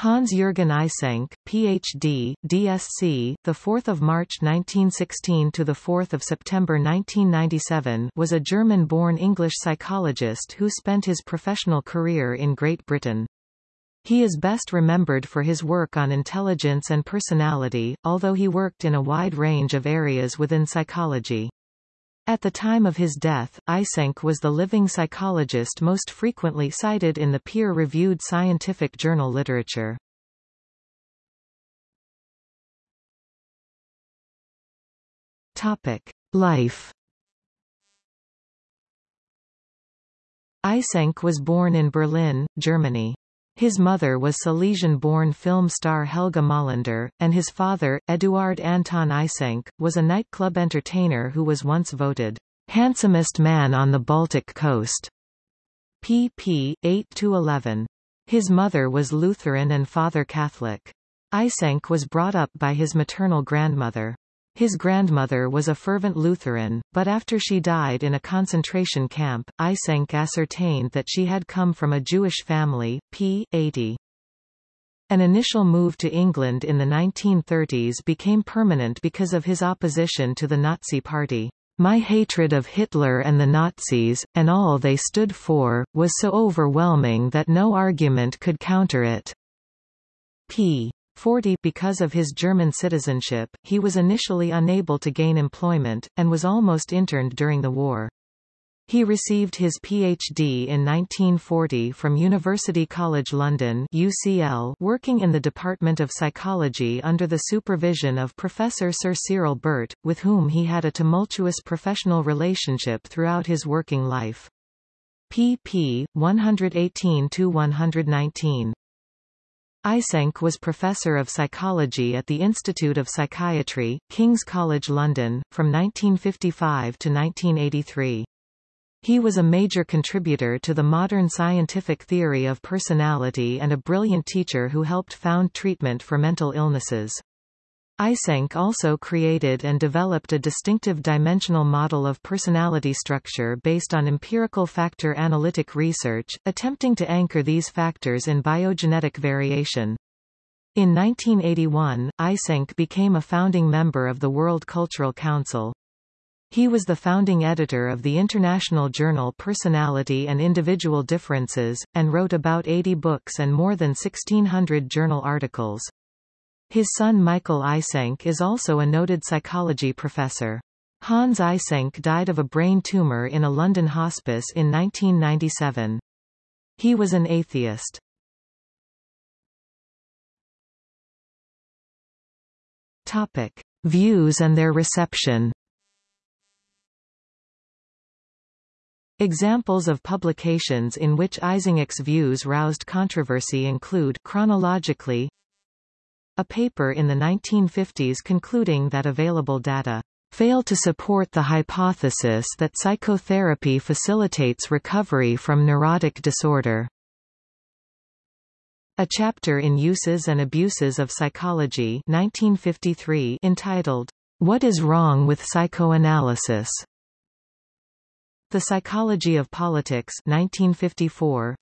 Hans-Jürgen Eysenck, Ph.D., DSc, the 4th of March 1916 to the 4th of September 1997, was a German-born English psychologist who spent his professional career in Great Britain. He is best remembered for his work on intelligence and personality, although he worked in a wide range of areas within psychology. At the time of his death, Eysenck was the living psychologist most frequently cited in the peer-reviewed scientific journal literature. Topic: Life. Eysenck was born in Berlin, Germany. His mother was Silesian-born film star Helga Molander, and his father, Eduard Anton Eysenck, was a nightclub entertainer who was once voted handsomest man on the Baltic coast. pp. 8-11. His mother was Lutheran and father Catholic. Eysenck was brought up by his maternal grandmother. His grandmother was a fervent Lutheran, but after she died in a concentration camp, Eysenck ascertained that she had come from a Jewish family. p. 80. An initial move to England in the 1930s became permanent because of his opposition to the Nazi Party. My hatred of Hitler and the Nazis, and all they stood for, was so overwhelming that no argument could counter it. p. 40 Because of his German citizenship, he was initially unable to gain employment, and was almost interned during the war. He received his PhD in 1940 from University College London UCL, working in the Department of Psychology under the supervision of Professor Sir Cyril Burt, with whom he had a tumultuous professional relationship throughout his working life. pp. 118-119 Eysenck was Professor of Psychology at the Institute of Psychiatry, King's College London, from 1955 to 1983. He was a major contributor to the modern scientific theory of personality and a brilliant teacher who helped found treatment for mental illnesses. Eysenck also created and developed a distinctive dimensional model of personality structure based on empirical factor analytic research, attempting to anchor these factors in biogenetic variation. In 1981, Eysenck became a founding member of the World Cultural Council. He was the founding editor of the international journal Personality and Individual Differences, and wrote about 80 books and more than 1600 journal articles. His son Michael Eysenck is also a noted psychology professor. Hans Eysenck died of a brain tumor in a London hospice in 1997. He was an atheist. Topic. Views and their reception Examples of publications in which Eysenck's views roused controversy include chronologically a paper in the 1950s concluding that available data fail to support the hypothesis that psychotherapy facilitates recovery from neurotic disorder. A chapter in Uses and Abuses of Psychology 1953 entitled, What is Wrong with Psychoanalysis? The Psychology of Politics 1954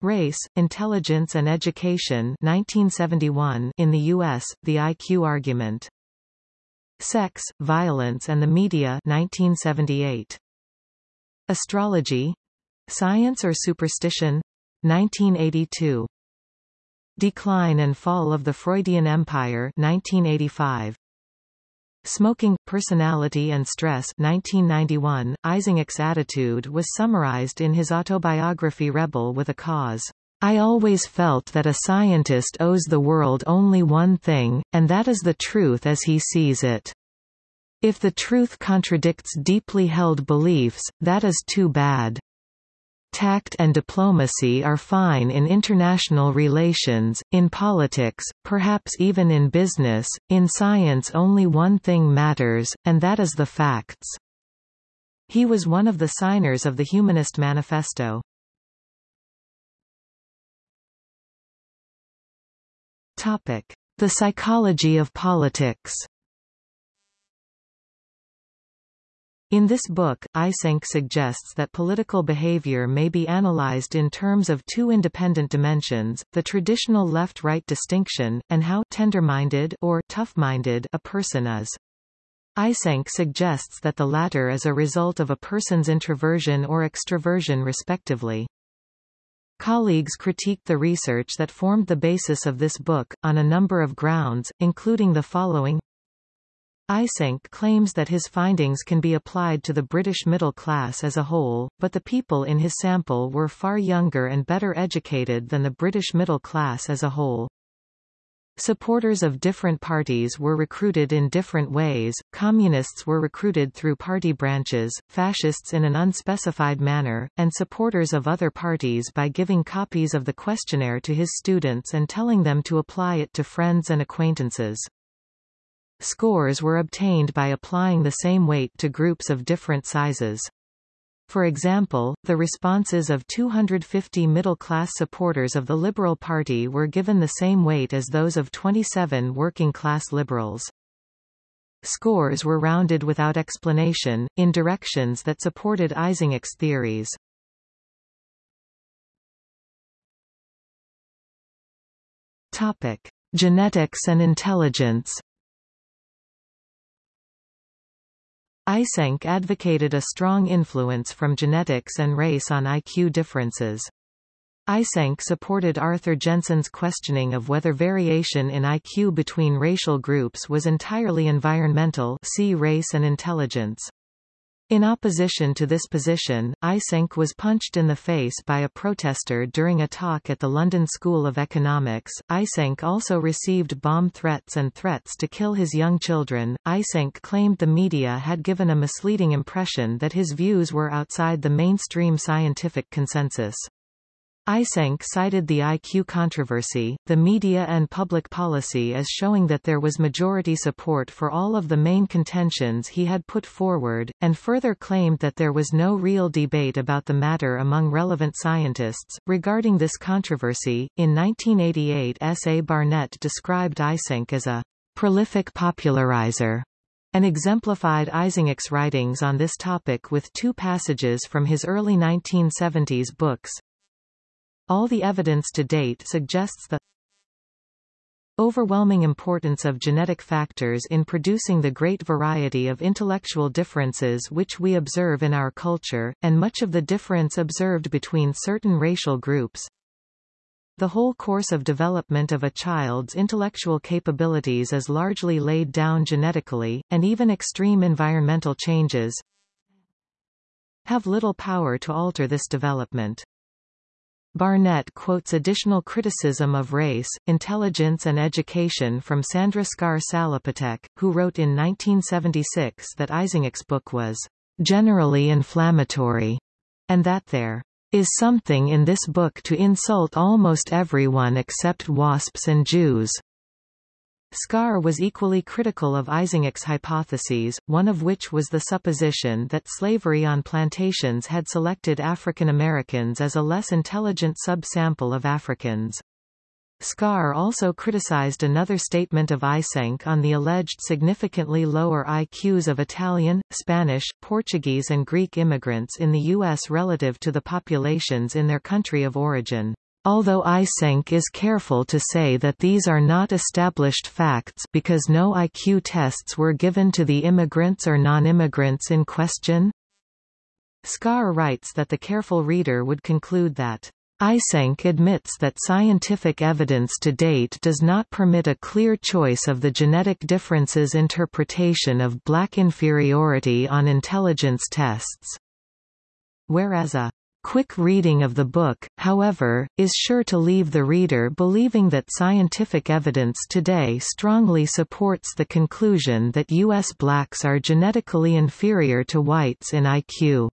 Race, Intelligence and Education 1971 in the U.S., The IQ Argument. Sex, Violence and the Media 1978. Astrology? Science or Superstition? 1982. Decline and Fall of the Freudian Empire 1985. Smoking, Personality and Stress 1991, Eysenck's attitude was summarized in his autobiography Rebel with a Cause. I always felt that a scientist owes the world only one thing, and that is the truth as he sees it. If the truth contradicts deeply held beliefs, that is too bad. Tact and diplomacy are fine in international relations, in politics, perhaps even in business, in science only one thing matters, and that is the facts. He was one of the signers of the Humanist Manifesto. The psychology of politics In this book, Eysenck suggests that political behavior may be analyzed in terms of two independent dimensions, the traditional left-right distinction, and how tender-minded or tough-minded a person is. Eysenck suggests that the latter is a result of a person's introversion or extroversion respectively. Colleagues critiqued the research that formed the basis of this book, on a number of grounds, including the following Eysenck claims that his findings can be applied to the British middle class as a whole, but the people in his sample were far younger and better educated than the British middle class as a whole. Supporters of different parties were recruited in different ways, communists were recruited through party branches, fascists in an unspecified manner, and supporters of other parties by giving copies of the questionnaire to his students and telling them to apply it to friends and acquaintances. Scores were obtained by applying the same weight to groups of different sizes. For example, the responses of 250 middle-class supporters of the Liberal Party were given the same weight as those of 27 working-class liberals. Scores were rounded without explanation, in directions that supported Eysenck's theories. Topic. Genetics and intelligence Eysenck advocated a strong influence from genetics and race on IQ differences. Eysenck supported Arthur Jensen's questioning of whether variation in IQ between racial groups was entirely environmental see race and intelligence. In opposition to this position, Eysenck was punched in the face by a protester during a talk at the London School of Economics. Eysenck also received bomb threats and threats to kill his young children. Eysenck claimed the media had given a misleading impression that his views were outside the mainstream scientific consensus. Eysenck cited the IQ controversy, the media and public policy as showing that there was majority support for all of the main contentions he had put forward, and further claimed that there was no real debate about the matter among relevant scientists. Regarding this controversy, in 1988 S. A. Barnett described Eysenck as a prolific popularizer and exemplified Eysenck's writings on this topic with two passages from his early 1970s books, all the evidence to date suggests the overwhelming importance of genetic factors in producing the great variety of intellectual differences which we observe in our culture, and much of the difference observed between certain racial groups. The whole course of development of a child's intellectual capabilities is largely laid down genetically, and even extreme environmental changes have little power to alter this development. Barnett quotes additional criticism of race, intelligence and education from Sandra Scarr-Salapatek, who wrote in 1976 that Eysenck's book was generally inflammatory, and that there is something in this book to insult almost everyone except WASPs and Jews. Scarr was equally critical of Eysenck's hypotheses, one of which was the supposition that slavery on plantations had selected African Americans as a less intelligent subsample of Africans. Scarr also criticized another statement of Eysenck on the alleged significantly lower IQs of Italian, Spanish, Portuguese and Greek immigrants in the U.S. relative to the populations in their country of origin. Although Eysenck is careful to say that these are not established facts because no IQ tests were given to the immigrants or non-immigrants in question. Scarr writes that the careful reader would conclude that Eysenck admits that scientific evidence to date does not permit a clear choice of the genetic differences interpretation of black inferiority on intelligence tests. Whereas a quick reading of the book, however, is sure to leave the reader believing that scientific evidence today strongly supports the conclusion that U.S. blacks are genetically inferior to whites in IQ.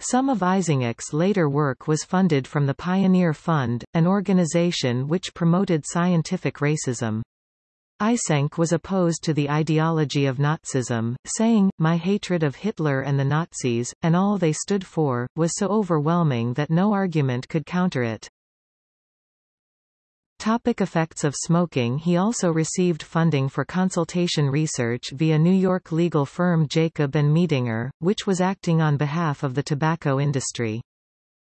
Some of Eysenck's later work was funded from the Pioneer Fund, an organization which promoted scientific racism. Eysenck was opposed to the ideology of Nazism, saying, My hatred of Hitler and the Nazis, and all they stood for, was so overwhelming that no argument could counter it. Topic effects of smoking He also received funding for consultation research via New York legal firm Jacob and Medinger, which was acting on behalf of the tobacco industry.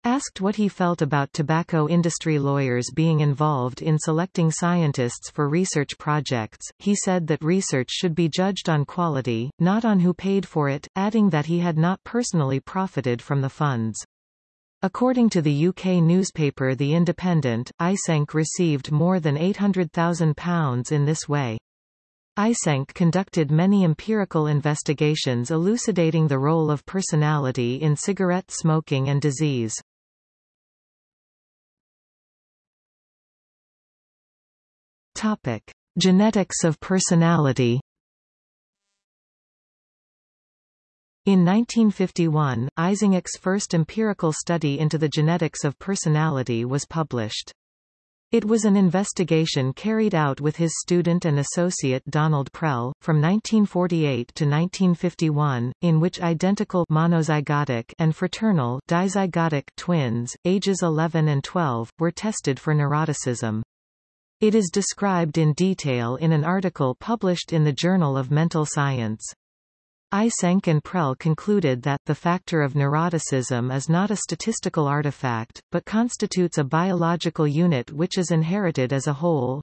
Asked what he felt about tobacco industry lawyers being involved in selecting scientists for research projects, he said that research should be judged on quality, not on who paid for it, adding that he had not personally profited from the funds. According to the UK newspaper The Independent, Eysenck received more than £800,000 in this way. Eysenck conducted many empirical investigations elucidating the role of personality in cigarette smoking and disease. Topic: Genetics of personality. In 1951, Eysenck's first empirical study into the genetics of personality was published. It was an investigation carried out with his student and associate Donald Prell, from 1948 to 1951, in which identical monozygotic and fraternal dizygotic twins, ages 11 and 12, were tested for neuroticism. It is described in detail in an article published in the Journal of Mental Science. Eysenck and Prell concluded that the factor of neuroticism is not a statistical artifact, but constitutes a biological unit which is inherited as a whole.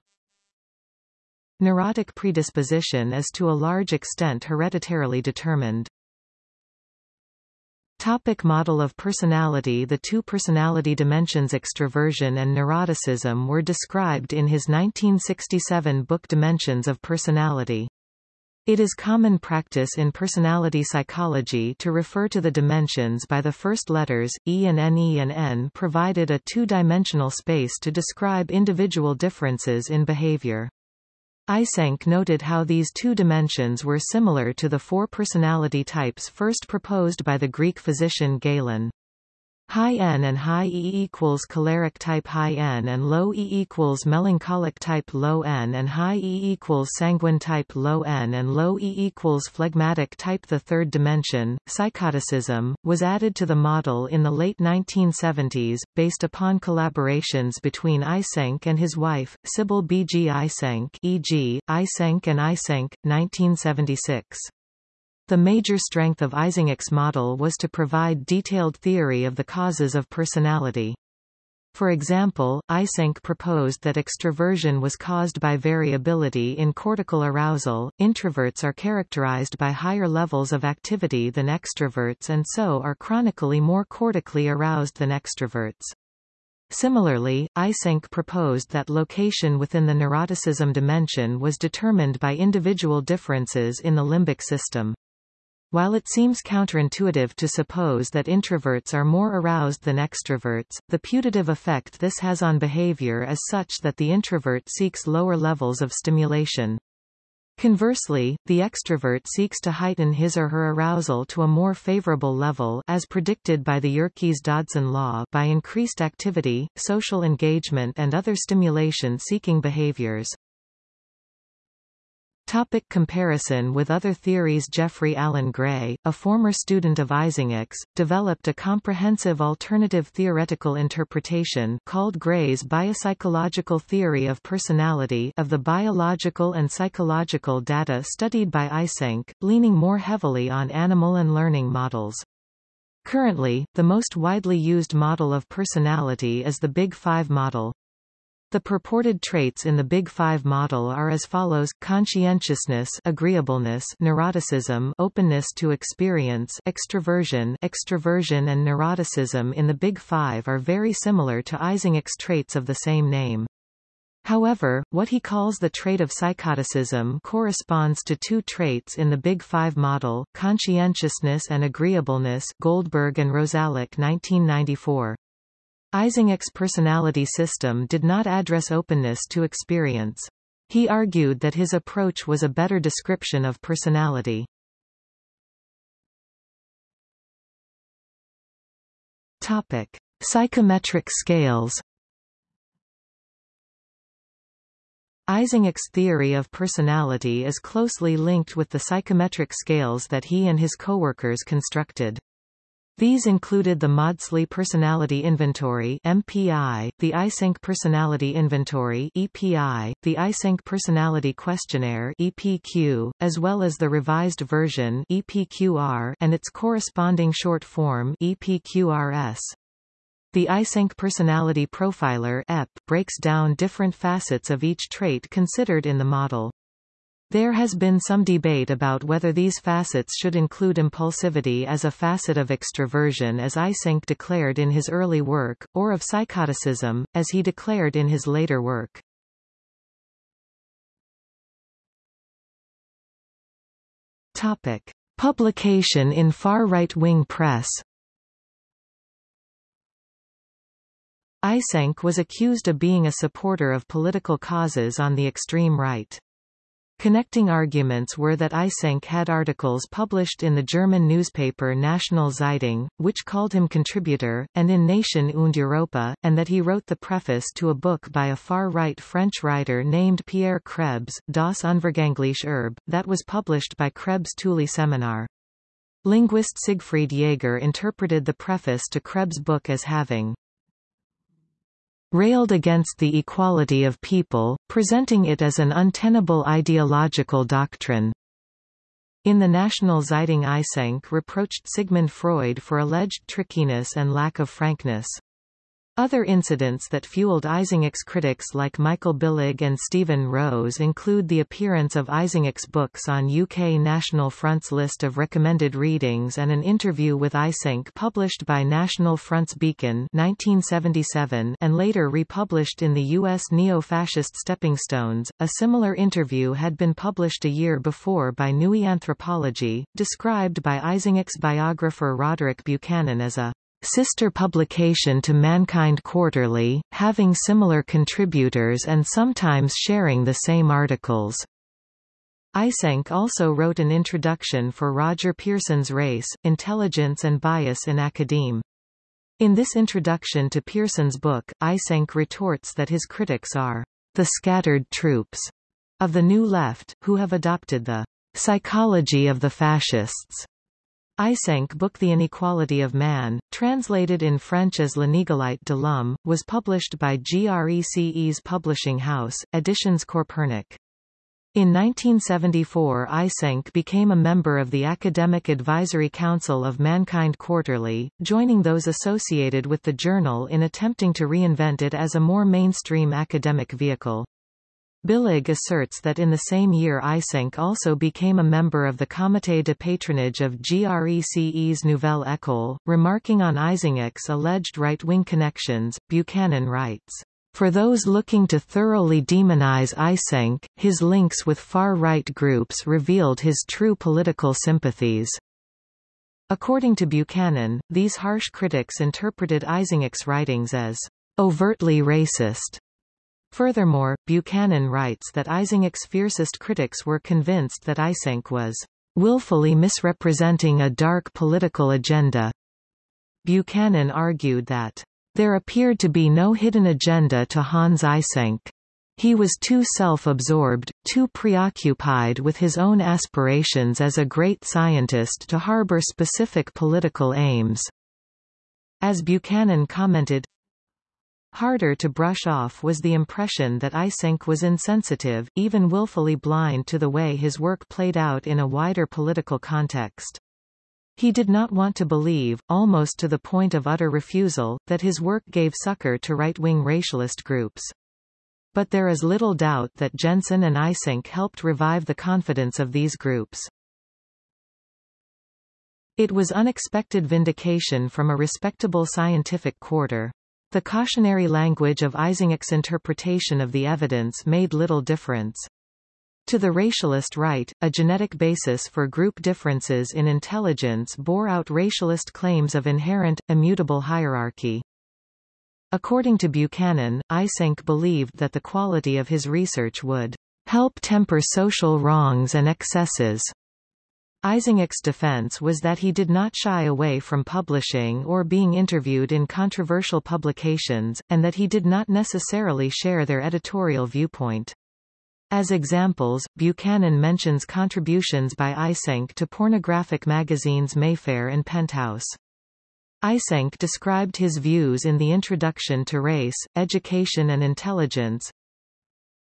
Neurotic predisposition is to a large extent hereditarily determined. Topic model of personality The two personality dimensions extroversion and neuroticism were described in his 1967 book Dimensions of Personality. It is common practice in personality psychology to refer to the dimensions by the first letters, E and N. E and N provided a two-dimensional space to describe individual differences in behavior. Eysenck noted how these two dimensions were similar to the four personality types first proposed by the Greek physician Galen. High N and high E equals choleric type high N and low E equals melancholic type low N and high E equals sanguine type low N and low E equals phlegmatic type The third dimension, psychoticism, was added to the model in the late 1970s, based upon collaborations between Eysenck and his wife, Sybil B. G. Eysenck, e.g., Eysenck and Eysenck, 1976. The major strength of Eysenck's model was to provide detailed theory of the causes of personality. For example, Eysenck proposed that extroversion was caused by variability in cortical arousal. Introverts are characterized by higher levels of activity than extroverts and so are chronically more cortically aroused than extroverts. Similarly, Eysenck proposed that location within the neuroticism dimension was determined by individual differences in the limbic system. While it seems counterintuitive to suppose that introverts are more aroused than extroverts, the putative effect this has on behavior is such that the introvert seeks lower levels of stimulation. Conversely, the extrovert seeks to heighten his or her arousal to a more favorable level as predicted by the Yerkes-Dodson law by increased activity, social engagement and other stimulation-seeking behaviors. Topic comparison with other theories Jeffrey Alan Gray, a former student of Eysenck's, developed a comprehensive alternative theoretical interpretation called Gray's biopsychological theory of personality of the biological and psychological data studied by Eysenck, leaning more heavily on animal and learning models. Currently, the most widely used model of personality is the Big Five model. The purported traits in the Big Five model are as follows, conscientiousness agreeableness neuroticism openness to experience extroversion extroversion and neuroticism in the Big Five are very similar to Eysenck's traits of the same name. However, what he calls the trait of psychoticism corresponds to two traits in the Big Five model, conscientiousness and agreeableness Goldberg and Rosolack 1994. Eysenck's personality system did not address openness to experience. He argued that his approach was a better description of personality. Topic. Psychometric scales Eysenck's theory of personality is closely linked with the psychometric scales that he and his coworkers constructed. These included the Maudsley Personality Inventory MPI, the Eysenck Personality Inventory EPI, the Eysenck Personality Questionnaire EPQ, as well as the revised version EPQR and its corresponding short form EPQRS. The Eysenck Personality Profiler EP breaks down different facets of each trait considered in the model. There has been some debate about whether these facets should include impulsivity as a facet of extroversion as Eysenck declared in his early work, or of psychoticism, as he declared in his later work. Topic. Publication in far right-wing press Eysenck was accused of being a supporter of political causes on the extreme right. Connecting arguments were that Eysenck had articles published in the German newspaper National Zeitung, which called him contributor, and in Nation und Europa, and that he wrote the preface to a book by a far-right French writer named Pierre Krebs, Das Unvergängliche Erbe, that was published by Krebs Thule Seminar. Linguist Siegfried Jaeger interpreted the preface to Krebs' book as having railed against the equality of people, presenting it as an untenable ideological doctrine. In the National Zeitung Eysenck reproached Sigmund Freud for alleged trickiness and lack of frankness. Other incidents that fueled Eysenck's critics like Michael Billig and Stephen Rose include the appearance of Eysenck's books on UK National Front's list of recommended readings and an interview with Eysenck published by National Front's Beacon 1977 and later republished in the U.S. neo-fascist Stepping Stones. A similar interview had been published a year before by Neue Anthropologie, described by Eysenck's biographer Roderick Buchanan as a sister publication to Mankind Quarterly, having similar contributors and sometimes sharing the same articles. Eysenck also wrote an introduction for Roger Pearson's Race, Intelligence and Bias in Academe. In this introduction to Pearson's book, Eysenck retorts that his critics are the scattered troops of the New Left, who have adopted the psychology of the fascists Eysenck book The Inequality of Man, translated in French as L'inégalité de l'homme, was published by GRECE's publishing house, Editions Copernic. In 1974 Eysenck became a member of the Academic Advisory Council of Mankind Quarterly, joining those associated with the journal in attempting to reinvent it as a more mainstream academic vehicle. Billig asserts that in the same year Eysenck also became a member of the Comité de patronage of GRECE's Nouvelle École, remarking on Eysenck's alleged right-wing connections, Buchanan writes, "...for those looking to thoroughly demonize Eysenck, his links with far-right groups revealed his true political sympathies." According to Buchanan, these harsh critics interpreted Eysenck's writings as overtly racist Furthermore, Buchanan writes that Eysenck's fiercest critics were convinced that Eysenck was willfully misrepresenting a dark political agenda. Buchanan argued that there appeared to be no hidden agenda to Hans Eysenck. He was too self-absorbed, too preoccupied with his own aspirations as a great scientist to harbor specific political aims. As Buchanan commented, Harder to brush off was the impression that Eysenck was insensitive, even willfully blind to the way his work played out in a wider political context. He did not want to believe, almost to the point of utter refusal, that his work gave succor to right-wing racialist groups. But there is little doubt that Jensen and Eysenck helped revive the confidence of these groups. It was unexpected vindication from a respectable scientific quarter. The cautionary language of Eysenck's interpretation of the evidence made little difference. To the racialist right, a genetic basis for group differences in intelligence bore out racialist claims of inherent, immutable hierarchy. According to Buchanan, Eysenck believed that the quality of his research would help temper social wrongs and excesses. Eysenck's defense was that he did not shy away from publishing or being interviewed in controversial publications, and that he did not necessarily share their editorial viewpoint. As examples, Buchanan mentions contributions by Eysenck to pornographic magazines Mayfair and Penthouse. Eysenck described his views in the introduction to Race, Education and Intelligence,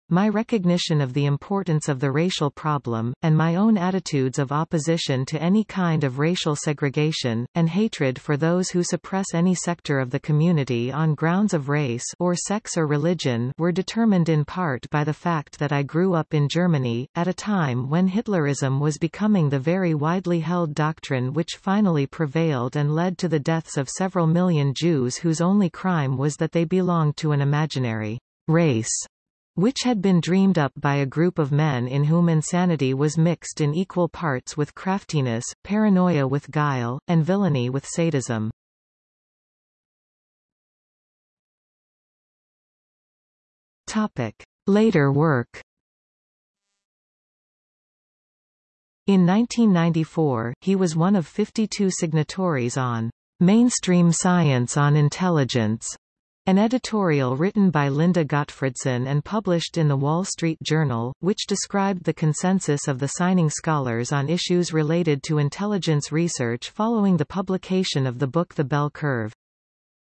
my recognition of the importance of the racial problem, and my own attitudes of opposition to any kind of racial segregation, and hatred for those who suppress any sector of the community on grounds of race or sex or religion were determined in part by the fact that I grew up in Germany, at a time when Hitlerism was becoming the very widely held doctrine which finally prevailed and led to the deaths of several million Jews whose only crime was that they belonged to an imaginary race which had been dreamed up by a group of men in whom insanity was mixed in equal parts with craftiness, paranoia with guile, and villainy with sadism. Topic. Later work In 1994, he was one of 52 signatories on Mainstream Science on Intelligence, an editorial written by Linda Gottfredson and published in the Wall Street Journal, which described the consensus of the signing scholars on issues related to intelligence research following the publication of the book The Bell Curve.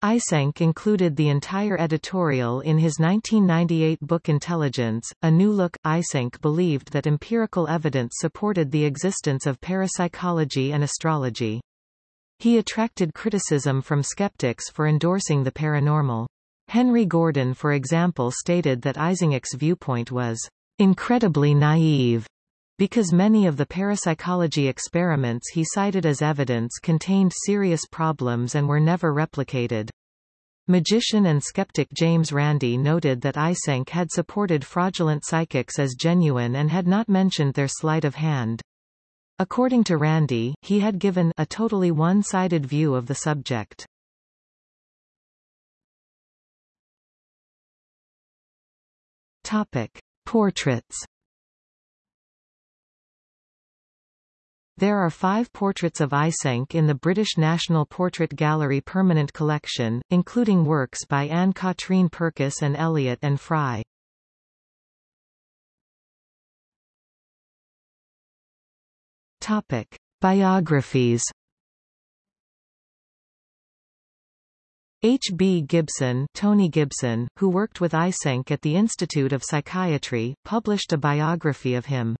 Eysenck included the entire editorial in his 1998 book Intelligence, A New Look. Eysenck believed that empirical evidence supported the existence of parapsychology and astrology. He attracted criticism from skeptics for endorsing the paranormal. Henry Gordon for example stated that Eysenck's viewpoint was incredibly naive because many of the parapsychology experiments he cited as evidence contained serious problems and were never replicated. Magician and skeptic James Randi noted that Eysenck had supported fraudulent psychics as genuine and had not mentioned their sleight of hand. According to Randi, he had given a totally one-sided view of the subject. Topic: Portraits. There are five portraits of Eysenck in the British National Portrait Gallery permanent collection, including works by Anne-Catherine Purkis and Elliott and Fry. Topic: Biographies. H. B. Gibson, Tony Gibson, who worked with Eysenck at the Institute of Psychiatry, published a biography of him.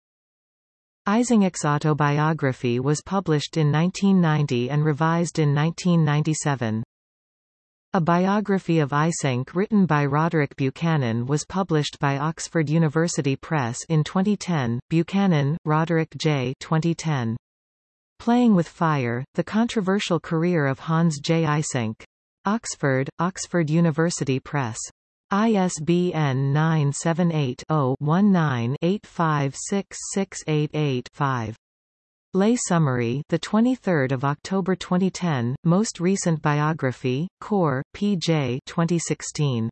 Eysenck's autobiography was published in 1990 and revised in 1997. A biography of Eysenck written by Roderick Buchanan was published by Oxford University Press in 2010. Buchanan, Roderick J. 2010. Playing with Fire, The Controversial Career of Hans J. Eysenck. Oxford, Oxford University Press. ISBN 978 0 19 856688 5. Lay summary, the 23rd of October 2010, most recent biography, Corr, P.J. 2016.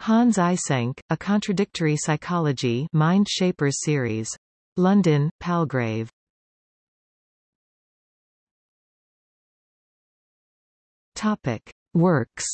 Hans Eysenck, A Contradictory Psychology, Mind Shapers series. London, Palgrave. Topic: Works.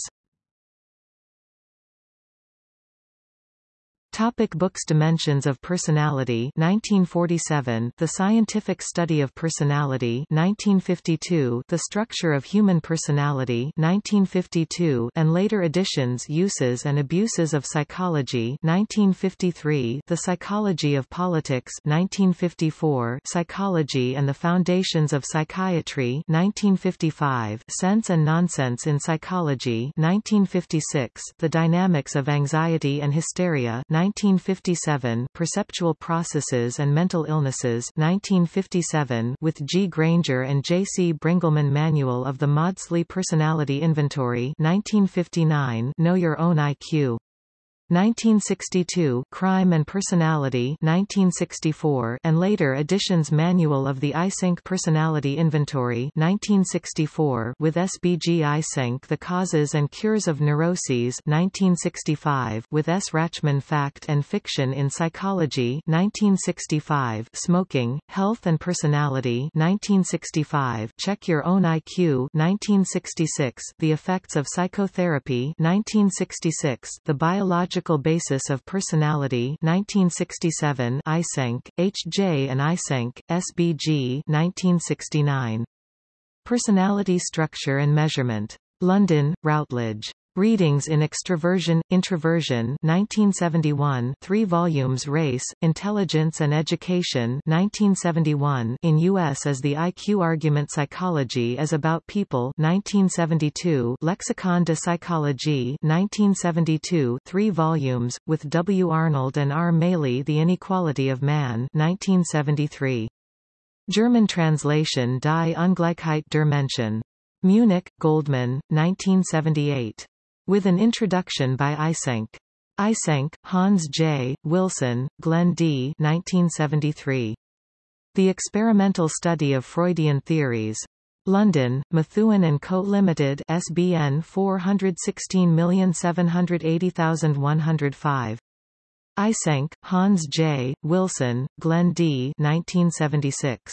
Topic books Dimensions of Personality 1947 The Scientific Study of Personality 1952 The Structure of Human Personality 1952 and later editions Uses and Abuses of Psychology 1953 The Psychology of Politics 1954 Psychology and the Foundations of Psychiatry 1955 Sense and Nonsense in Psychology 1956 The Dynamics of Anxiety and Hysteria 1957 Perceptual Processes and Mental Illnesses 1957 with G. Granger and J. C. Brengelmann Manual of the Maudsley Personality Inventory 1959 Know Your Own IQ 1962 Crime and Personality 1964 and later editions Manual of the Eysenck Personality Inventory 1964 with SBG Eysenck The Causes and Cures of Neuroses 1965 with S. Rachman Fact and Fiction in Psychology 1965 Smoking, Health and Personality 1965 Check Your Own IQ 1966 The Effects of Psychotherapy 1966 The Biological Basis of Personality 1967 Eysenck, H. J. and Eysenck, SBG 1969. Personality Structure and Measurement. London, Routledge. Readings in Extroversion, Introversion 1971 3 volumes Race, Intelligence and Education 1971 in U.S. as The IQ Argument Psychology is About People 1972 Lexicon de Psychologie 1972 3 volumes, with W. Arnold and R. Maley The Inequality of Man 1973. German translation Die Ungleichheit der Menschen. Munich, Goldmann, 1978. With an introduction by Eysenck. Eysenck, Hans J., Wilson, Glenn D. 1973. The Experimental Study of Freudian Theories. London, Methuen & Co. Limited SBN 416780105. Eysenck, Hans J., Wilson, Glenn D. 1976.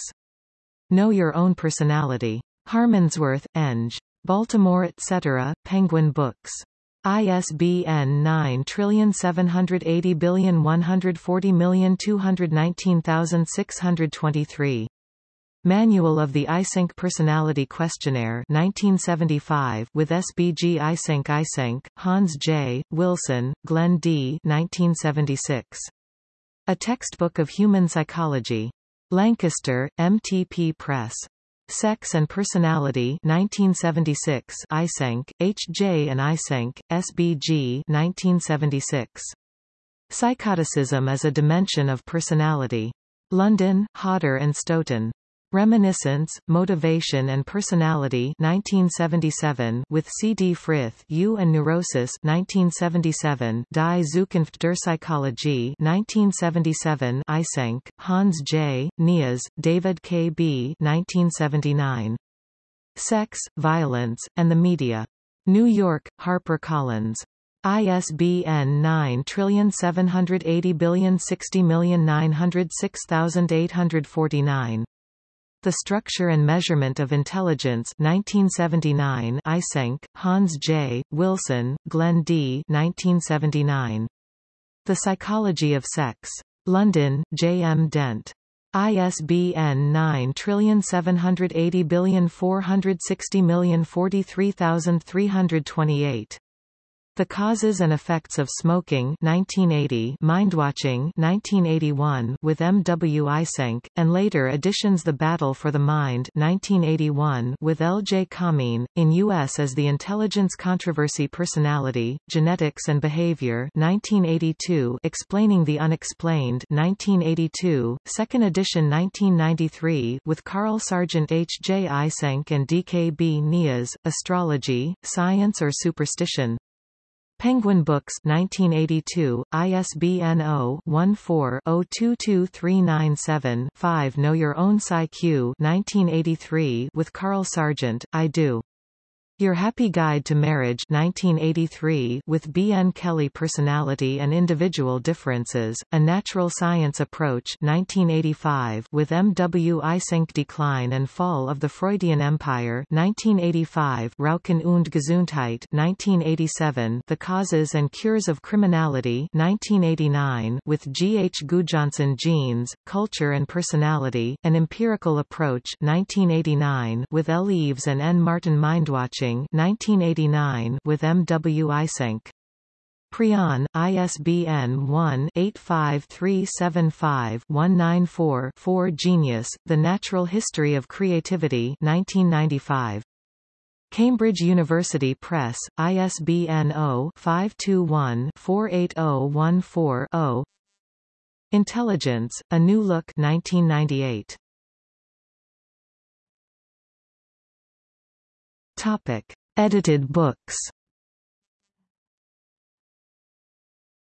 Know Your Own Personality. Harmondsworth, Eng. Baltimore etc., Penguin Books. ISBN 9780140219623. Manual of the Eysenck Personality Questionnaire 1975 with SBG Eysenck Eysenck, Hans J., Wilson, Glenn D. 1976. A Textbook of Human Psychology. Lancaster, MTP Press. Sex and Personality 1976 Eysenck, H. J. and Eysenck, SBG 1976. Psychoticism as a Dimension of Personality. London, Hodder and Stoughton. Reminiscence, Motivation and Personality 1977 with C. D. Frith U and Neurosis 1977 Die Zukunft der Psychologie 1977 Eysenck, Hans J., Nias, David K. B. 1979. Sex, Violence, and the Media. New York, HarperCollins. ISBN 9780060906849. The Structure and Measurement of Intelligence 1979 Eysenck, Hans J., Wilson, Glenn D. 1979. The Psychology of Sex. London, J. M. Dent. ISBN 9780460043328. The Causes and Effects of Smoking 1980 Mindwatching 1981 with M. W. Eysenck, and later editions The Battle for the Mind 1981 with L. J. Kamin, in U.S. as The Intelligence Controversy Personality, Genetics and Behavior 1982 Explaining the Unexplained 1982, second edition 1993 with Carl Sargent H. J. Eysenck and D. K. B. Nias, Astrology, Science or Superstition Penguin Books 1982, ISBN 0-14-022397-5 Know Your Own PsyQ 1983 with Carl Sargent, I Do. Your Happy Guide to Marriage 1983 with B. N. Kelly Personality and Individual Differences, A Natural Science Approach 1985 with M. W. Eysenck Decline and Fall of the Freudian Empire 1985 Rauchen und Gesundheit 1987 The Causes and Cures of Criminality 1989 with G. H. Gudjonsson Genes, Culture and Personality, An Empirical Approach 1989 with L. Eaves and N. Martin Mindwatching 1989 with M. W. Eysenck. Prion, ISBN 1-85375-194-4 Genius, The Natural History of Creativity 1995. Cambridge University Press, ISBN 0-521-48014-0 Intelligence, A New Look 1998. Topic: Edited books.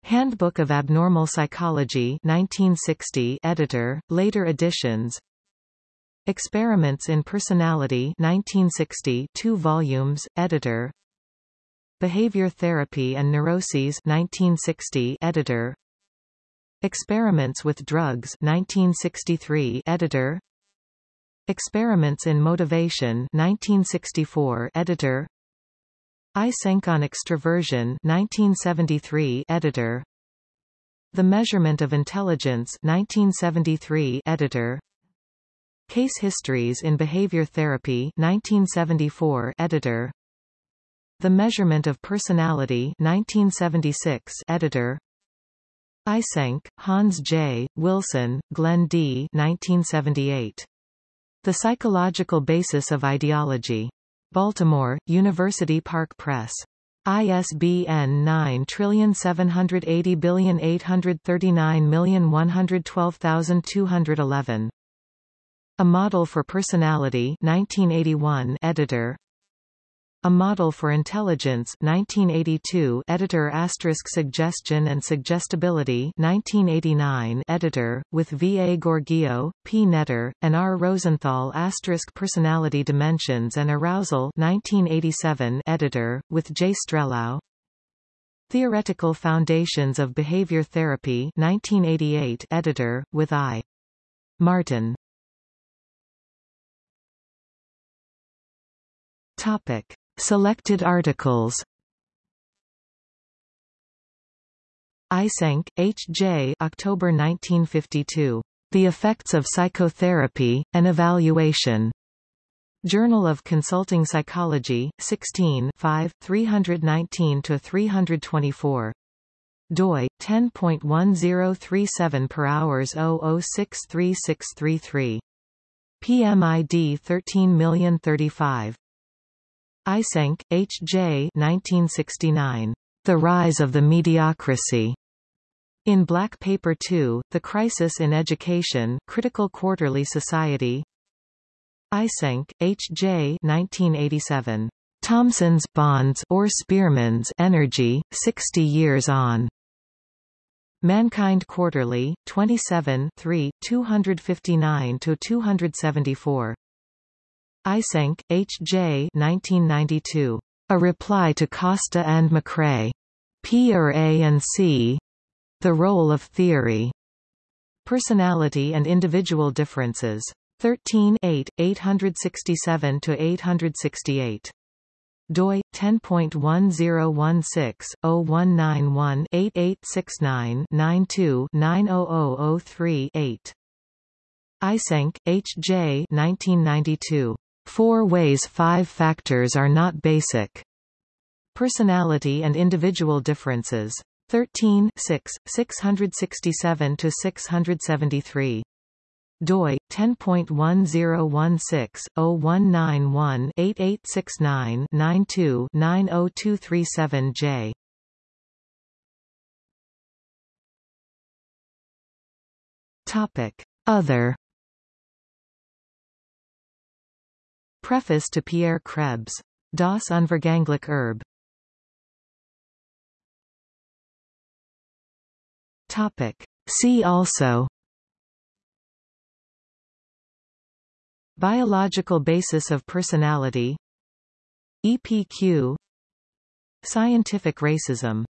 Handbook of Abnormal Psychology 1960 editor, later editions. Experiments in Personality 1960 two volumes, editor. Behavior Therapy and Neuroses 1960 editor. Experiments with Drugs 1963 editor Experiments in Motivation 1964 editor Eysenck on Extroversion 1973 editor The Measurement of Intelligence 1973 editor Case Histories in Behavior Therapy 1974 editor The Measurement of Personality 1976 editor Eysenck, Hans J., Wilson, Glenn D. 1978. The Psychological Basis of Ideology. Baltimore, University Park Press. ISBN 9780839112211. A Model for Personality 1981 editor a Model for Intelligence 1982 editor asterisk Suggestion and Suggestibility 1989 editor, with V. A. Gheorghiu, P. Netter, and R. Rosenthal asterisk Personality Dimensions and Arousal 1987 editor, with J. Strelau Theoretical Foundations of Behavior Therapy 1988 editor, with I. Martin Topic. Selected articles Eysenck, H. J. October 1952. The Effects of Psychotherapy, An Evaluation. Journal of Consulting Psychology, 16 5, 319-324. doi, 10.1037 per hours 00636333. PMID 130035. Eysenck, H. J. 1969. The Rise of the Mediocracy. In Black Paper 2, The Crisis in Education Critical Quarterly Society Eysenck, H. J. 1987. Thomson's Bonds or Spearman's Energy, 60 Years On. Mankind Quarterly, 27 3, 259-274. Eysenck, H. J. 1992. A Reply to Costa and McCrae. P or A and C. The Role of Theory. Personality and Individual Differences. 13 8, 867-868. doi 10.1016-0191-8869-92-90003-8. Eysenck, H. J. 1992. Four ways five factors are not basic. Personality and individual differences. 13 6, 667-673. doi 10.1016-0191-8869-92-90237J. Topic: Other Preface to Pierre Krebs. Das Unvergängliche Erbe. Topic. See also Biological basis of personality EPQ Scientific racism